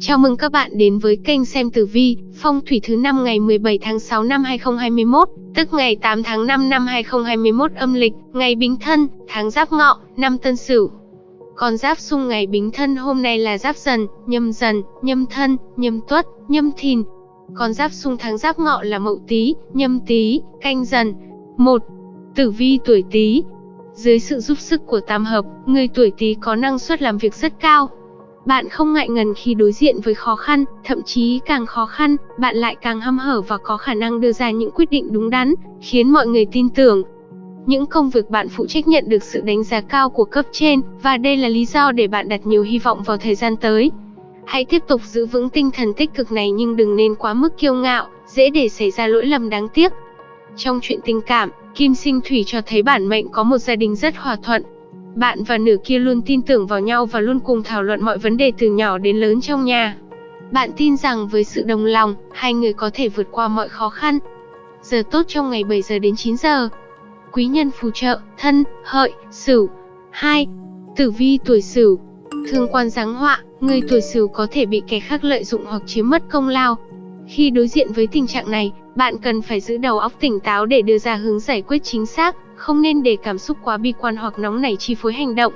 Chào mừng các bạn đến với kênh xem tử vi, phong thủy thứ năm ngày 17 tháng 6 năm 2021, tức ngày 8 tháng 5 năm 2021 âm lịch, ngày Bính Thân, tháng Giáp Ngọ, năm Tân Sửu. Con giáp xung ngày Bính Thân hôm nay là Giáp Dần, Nhâm Dần, Nhâm Thân, Nhâm Tuất, Nhâm Thìn. Con giáp xung tháng Giáp Ngọ là Mậu Tý, Nhâm Tý, Canh Dần. 1. Tử vi tuổi Tý. Dưới sự giúp sức của tam hợp, người tuổi Tý có năng suất làm việc rất cao, bạn không ngại ngần khi đối diện với khó khăn, thậm chí càng khó khăn, bạn lại càng hăm hở và có khả năng đưa ra những quyết định đúng đắn, khiến mọi người tin tưởng. Những công việc bạn phụ trách nhận được sự đánh giá cao của cấp trên, và đây là lý do để bạn đặt nhiều hy vọng vào thời gian tới. Hãy tiếp tục giữ vững tinh thần tích cực này nhưng đừng nên quá mức kiêu ngạo, dễ để xảy ra lỗi lầm đáng tiếc. Trong chuyện tình cảm, Kim Sinh Thủy cho thấy bản mệnh có một gia đình rất hòa thuận, bạn và nửa kia luôn tin tưởng vào nhau và luôn cùng thảo luận mọi vấn đề từ nhỏ đến lớn trong nhà. Bạn tin rằng với sự đồng lòng, hai người có thể vượt qua mọi khó khăn. Giờ tốt trong ngày 7 giờ đến 9 giờ. Quý nhân phù trợ, thân, hợi, sửu. 2. Tử vi tuổi sửu. Thương quan giáng họa, người tuổi sửu có thể bị kẻ khác lợi dụng hoặc chiếm mất công lao. Khi đối diện với tình trạng này, bạn cần phải giữ đầu óc tỉnh táo để đưa ra hướng giải quyết chính xác, không nên để cảm xúc quá bi quan hoặc nóng nảy chi phối hành động.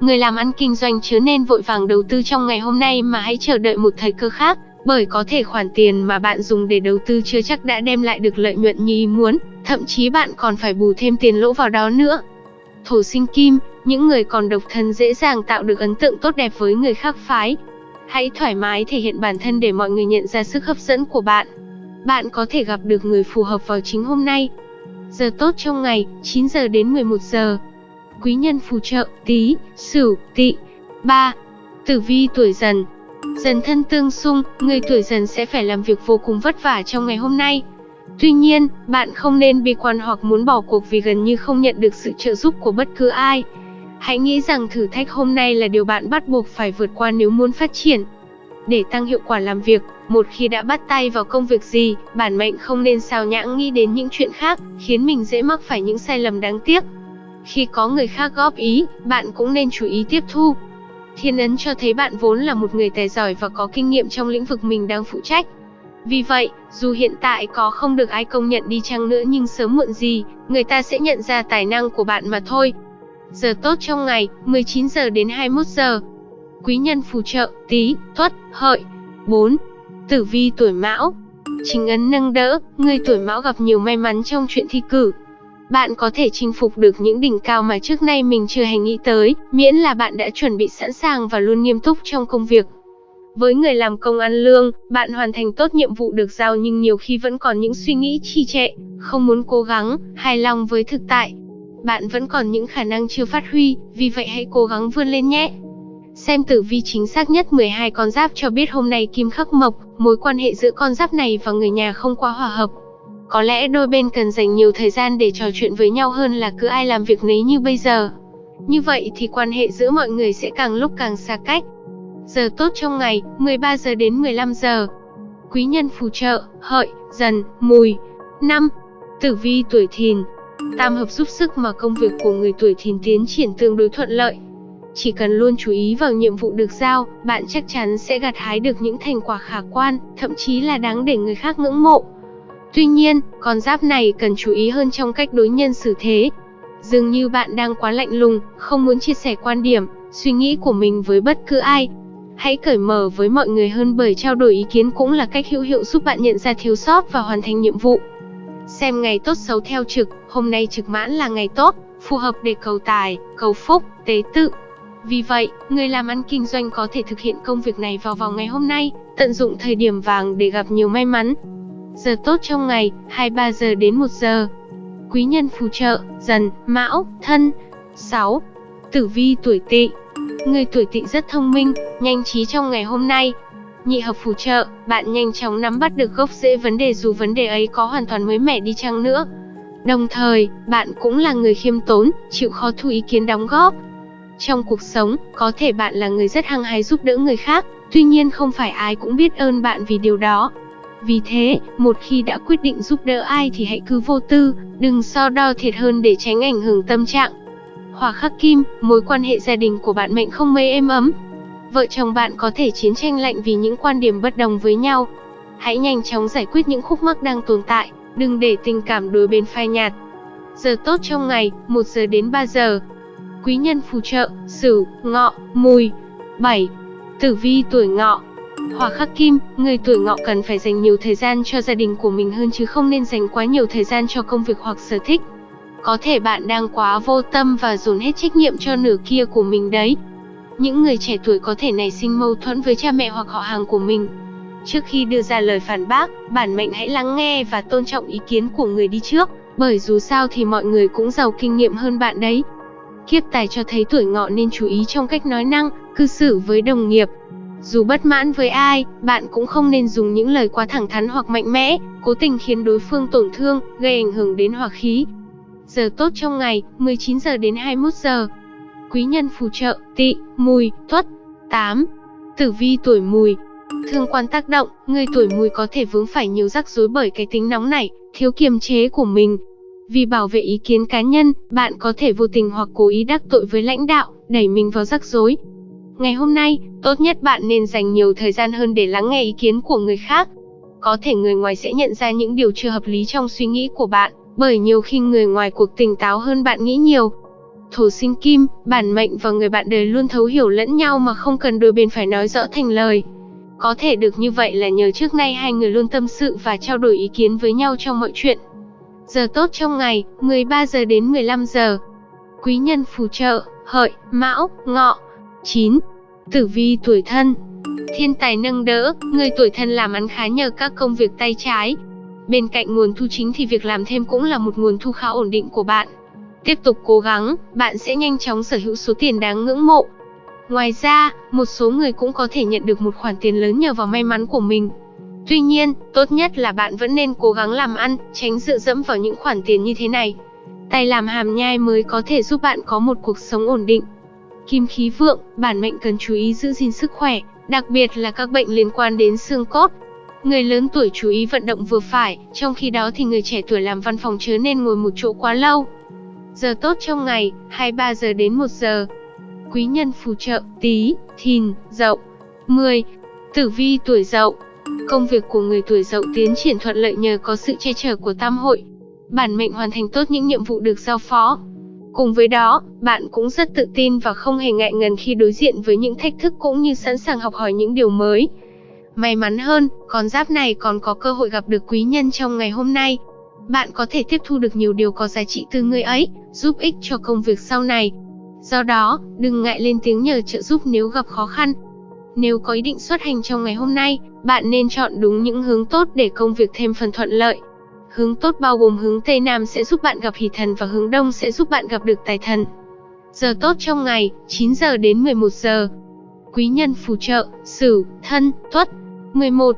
Người làm ăn kinh doanh chứa nên vội vàng đầu tư trong ngày hôm nay mà hãy chờ đợi một thời cơ khác, bởi có thể khoản tiền mà bạn dùng để đầu tư chưa chắc đã đem lại được lợi nhuận như ý muốn, thậm chí bạn còn phải bù thêm tiền lỗ vào đó nữa. Thổ sinh kim, những người còn độc thân dễ dàng tạo được ấn tượng tốt đẹp với người khác phái. Hãy thoải mái thể hiện bản thân để mọi người nhận ra sức hấp dẫn của bạn. Bạn có thể gặp được người phù hợp vào chính hôm nay, Giờ tốt trong ngày, 9 giờ đến 11 giờ. Quý nhân phù trợ, tí, sửu, tỵ. 3. Tử vi tuổi dần Dần thân tương xung, người tuổi dần sẽ phải làm việc vô cùng vất vả trong ngày hôm nay. Tuy nhiên, bạn không nên bi quan hoặc muốn bỏ cuộc vì gần như không nhận được sự trợ giúp của bất cứ ai. Hãy nghĩ rằng thử thách hôm nay là điều bạn bắt buộc phải vượt qua nếu muốn phát triển. Để tăng hiệu quả làm việc, một khi đã bắt tay vào công việc gì, bản mệnh không nên sao nhãng nghĩ đến những chuyện khác, khiến mình dễ mắc phải những sai lầm đáng tiếc. Khi có người khác góp ý, bạn cũng nên chú ý tiếp thu. Thiên ấn cho thấy bạn vốn là một người tài giỏi và có kinh nghiệm trong lĩnh vực mình đang phụ trách. Vì vậy, dù hiện tại có không được ai công nhận đi chăng nữa nhưng sớm muộn gì, người ta sẽ nhận ra tài năng của bạn mà thôi. Giờ tốt trong ngày, 19 giờ đến 21 giờ. Quý nhân phù trợ, tí, tuất, hợi. 4. Tử vi tuổi mão Chính ấn nâng đỡ, người tuổi mão gặp nhiều may mắn trong chuyện thi cử. Bạn có thể chinh phục được những đỉnh cao mà trước nay mình chưa hề nghĩ tới, miễn là bạn đã chuẩn bị sẵn sàng và luôn nghiêm túc trong công việc. Với người làm công ăn lương, bạn hoàn thành tốt nhiệm vụ được giao nhưng nhiều khi vẫn còn những suy nghĩ trì trệ, không muốn cố gắng, hài lòng với thực tại. Bạn vẫn còn những khả năng chưa phát huy, vì vậy hãy cố gắng vươn lên nhé. Xem tử vi chính xác nhất 12 con giáp cho biết hôm nay kim khắc mộc, mối quan hệ giữa con giáp này và người nhà không quá hòa hợp. Có lẽ đôi bên cần dành nhiều thời gian để trò chuyện với nhau hơn là cứ ai làm việc nấy như bây giờ. Như vậy thì quan hệ giữa mọi người sẽ càng lúc càng xa cách. Giờ tốt trong ngày, 13 giờ đến 15 giờ. Quý nhân phù trợ, hợi, dần, mùi. 5. Tử vi tuổi thìn. Tam hợp giúp sức mà công việc của người tuổi thìn tiến triển tương đối thuận lợi. Chỉ cần luôn chú ý vào nhiệm vụ được giao, bạn chắc chắn sẽ gặt hái được những thành quả khả quan, thậm chí là đáng để người khác ngưỡng mộ. Tuy nhiên, con giáp này cần chú ý hơn trong cách đối nhân xử thế. Dường như bạn đang quá lạnh lùng, không muốn chia sẻ quan điểm, suy nghĩ của mình với bất cứ ai. Hãy cởi mở với mọi người hơn bởi trao đổi ý kiến cũng là cách hữu hiệu giúp bạn nhận ra thiếu sót và hoàn thành nhiệm vụ. Xem ngày tốt xấu theo trực, hôm nay trực mãn là ngày tốt, phù hợp để cầu tài, cầu phúc, tế tự, vì vậy, người làm ăn kinh doanh có thể thực hiện công việc này vào vào ngày hôm nay, tận dụng thời điểm vàng để gặp nhiều may mắn. Giờ tốt trong ngày, 23 giờ đến 1 giờ. Quý nhân phù trợ, dần, mão, thân. 6. Tử vi tuổi tỵ Người tuổi tỵ rất thông minh, nhanh trí trong ngày hôm nay. Nhị hợp phù trợ, bạn nhanh chóng nắm bắt được gốc rễ vấn đề dù vấn đề ấy có hoàn toàn mới mẻ đi chăng nữa. Đồng thời, bạn cũng là người khiêm tốn, chịu khó thu ý kiến đóng góp, trong cuộc sống, có thể bạn là người rất hăng hái giúp đỡ người khác, tuy nhiên không phải ai cũng biết ơn bạn vì điều đó. Vì thế, một khi đã quyết định giúp đỡ ai thì hãy cứ vô tư, đừng so đo thiệt hơn để tránh ảnh hưởng tâm trạng. Hỏa khắc kim, mối quan hệ gia đình của bạn mệnh không mấy êm ấm. vợ chồng bạn có thể chiến tranh lạnh vì những quan điểm bất đồng với nhau. Hãy nhanh chóng giải quyết những khúc mắc đang tồn tại, đừng để tình cảm đối bên phai nhạt. Giờ tốt trong ngày, 1 giờ đến 3 giờ. Quý nhân phù trợ, Sửu, Ngọ, Mùi. 7. Tử vi tuổi Ngọ. Hỏa khắc kim, người tuổi Ngọ cần phải dành nhiều thời gian cho gia đình của mình hơn chứ không nên dành quá nhiều thời gian cho công việc hoặc sở thích. Có thể bạn đang quá vô tâm và dồn hết trách nhiệm cho nửa kia của mình đấy. Những người trẻ tuổi có thể nảy sinh mâu thuẫn với cha mẹ hoặc họ hàng của mình. Trước khi đưa ra lời phản bác, bản mệnh hãy lắng nghe và tôn trọng ý kiến của người đi trước, bởi dù sao thì mọi người cũng giàu kinh nghiệm hơn bạn đấy. Kiếp tài cho thấy tuổi ngọ nên chú ý trong cách nói năng, cư xử với đồng nghiệp. Dù bất mãn với ai, bạn cũng không nên dùng những lời quá thẳng thắn hoặc mạnh mẽ, cố tình khiến đối phương tổn thương, gây ảnh hưởng đến hòa khí. Giờ tốt trong ngày, 19 giờ đến 21 giờ. Quý nhân phù trợ, Tị, mùi, tuất. 8. Tử vi tuổi mùi, Thương quan tác động, người tuổi mùi có thể vướng phải nhiều rắc rối bởi cái tính nóng này, thiếu kiềm chế của mình. Vì bảo vệ ý kiến cá nhân, bạn có thể vô tình hoặc cố ý đắc tội với lãnh đạo, đẩy mình vào rắc rối. Ngày hôm nay, tốt nhất bạn nên dành nhiều thời gian hơn để lắng nghe ý kiến của người khác. Có thể người ngoài sẽ nhận ra những điều chưa hợp lý trong suy nghĩ của bạn, bởi nhiều khi người ngoài cuộc tỉnh táo hơn bạn nghĩ nhiều. Thổ sinh kim, bản mệnh và người bạn đời luôn thấu hiểu lẫn nhau mà không cần đôi bên phải nói rõ thành lời. Có thể được như vậy là nhờ trước nay hai người luôn tâm sự và trao đổi ý kiến với nhau trong mọi chuyện. Giờ tốt trong ngày, 13 giờ đến 15 giờ. Quý nhân phù trợ, hợi, mão, ngọ. 9. Tử vi tuổi thân Thiên tài nâng đỡ, người tuổi thân làm ăn khá nhờ các công việc tay trái. Bên cạnh nguồn thu chính thì việc làm thêm cũng là một nguồn thu khá ổn định của bạn. Tiếp tục cố gắng, bạn sẽ nhanh chóng sở hữu số tiền đáng ngưỡng mộ. Ngoài ra, một số người cũng có thể nhận được một khoản tiền lớn nhờ vào may mắn của mình. Tuy nhiên, tốt nhất là bạn vẫn nên cố gắng làm ăn, tránh dựa dẫm vào những khoản tiền như thế này. Tay làm hàm nhai mới có thể giúp bạn có một cuộc sống ổn định. Kim khí vượng, bản mệnh cần chú ý giữ gìn sức khỏe, đặc biệt là các bệnh liên quan đến xương cốt. Người lớn tuổi chú ý vận động vừa phải, trong khi đó thì người trẻ tuổi làm văn phòng chớ nên ngồi một chỗ quá lâu. Giờ tốt trong ngày, 23 giờ đến 1 giờ quý nhân phù trợ, tí, thìn, dậu. 10. Tử vi tuổi dậu Công việc của người tuổi dậu tiến triển thuận lợi nhờ có sự che chở của tam hội. Bản mệnh hoàn thành tốt những nhiệm vụ được giao phó. Cùng với đó, bạn cũng rất tự tin và không hề ngại ngần khi đối diện với những thách thức cũng như sẵn sàng học hỏi những điều mới. May mắn hơn, con giáp này còn có cơ hội gặp được quý nhân trong ngày hôm nay. Bạn có thể tiếp thu được nhiều điều có giá trị từ người ấy, giúp ích cho công việc sau này. Do đó, đừng ngại lên tiếng nhờ trợ giúp nếu gặp khó khăn. Nếu có ý định xuất hành trong ngày hôm nay, bạn nên chọn đúng những hướng tốt để công việc thêm phần thuận lợi. Hướng tốt bao gồm hướng Tây Nam sẽ giúp bạn gặp hỷ thần và hướng Đông sẽ giúp bạn gặp được tài thần. Giờ tốt trong ngày, 9 giờ đến 11 giờ. Quý nhân phù trợ, Sửu, Thân, Tuất. 11.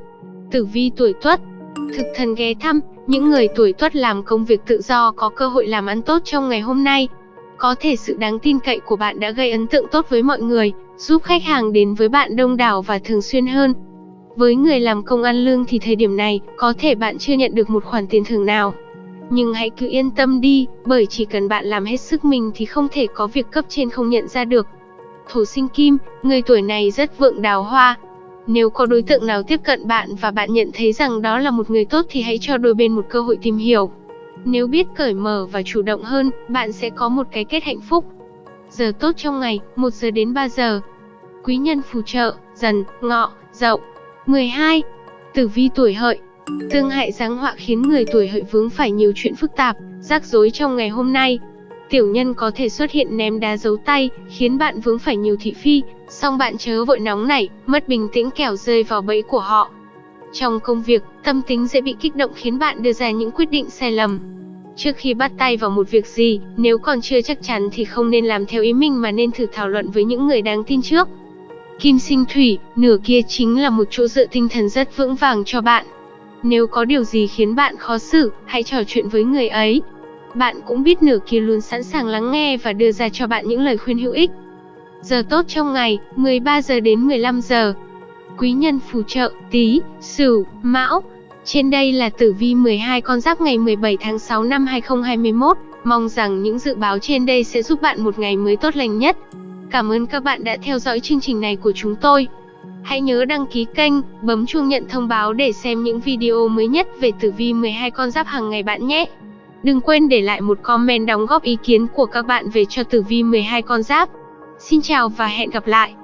Tử vi tuổi Tuất. Thực thần ghé thăm, những người tuổi Tuất làm công việc tự do có cơ hội làm ăn tốt trong ngày hôm nay. Có thể sự đáng tin cậy của bạn đã gây ấn tượng tốt với mọi người, giúp khách hàng đến với bạn đông đảo và thường xuyên hơn. Với người làm công ăn lương thì thời điểm này, có thể bạn chưa nhận được một khoản tiền thưởng nào. Nhưng hãy cứ yên tâm đi, bởi chỉ cần bạn làm hết sức mình thì không thể có việc cấp trên không nhận ra được. Thổ sinh kim, người tuổi này rất vượng đào hoa. Nếu có đối tượng nào tiếp cận bạn và bạn nhận thấy rằng đó là một người tốt thì hãy cho đôi bên một cơ hội tìm hiểu. Nếu biết cởi mở và chủ động hơn, bạn sẽ có một cái kết hạnh phúc. Giờ tốt trong ngày, 1 giờ đến 3 giờ. Quý nhân phù trợ, dần, ngọ, dậu. 12. Tử vi tuổi hợi Tương hại giáng họa khiến người tuổi hợi vướng phải nhiều chuyện phức tạp, rắc rối trong ngày hôm nay. Tiểu nhân có thể xuất hiện ném đá giấu tay, khiến bạn vướng phải nhiều thị phi, song bạn chớ vội nóng nảy, mất bình tĩnh kẻo rơi vào bẫy của họ. Trong công việc, tâm tính dễ bị kích động khiến bạn đưa ra những quyết định sai lầm. Trước khi bắt tay vào một việc gì, nếu còn chưa chắc chắn thì không nên làm theo ý mình mà nên thử thảo luận với những người đáng tin trước. Kim sinh thủy, nửa kia chính là một chỗ dựa tinh thần rất vững vàng cho bạn. Nếu có điều gì khiến bạn khó xử, hãy trò chuyện với người ấy. Bạn cũng biết nửa kia luôn sẵn sàng lắng nghe và đưa ra cho bạn những lời khuyên hữu ích. Giờ tốt trong ngày, 13 giờ đến 15 giờ quý nhân phù trợ, tí, sửu, mão. Trên đây là tử vi 12 con giáp ngày 17 tháng 6 năm 2021. Mong rằng những dự báo trên đây sẽ giúp bạn một ngày mới tốt lành nhất. Cảm ơn các bạn đã theo dõi chương trình này của chúng tôi. Hãy nhớ đăng ký kênh, bấm chuông nhận thông báo để xem những video mới nhất về tử vi 12 con giáp hàng ngày bạn nhé. Đừng quên để lại một comment đóng góp ý kiến của các bạn về cho tử vi 12 con giáp. Xin chào và hẹn gặp lại.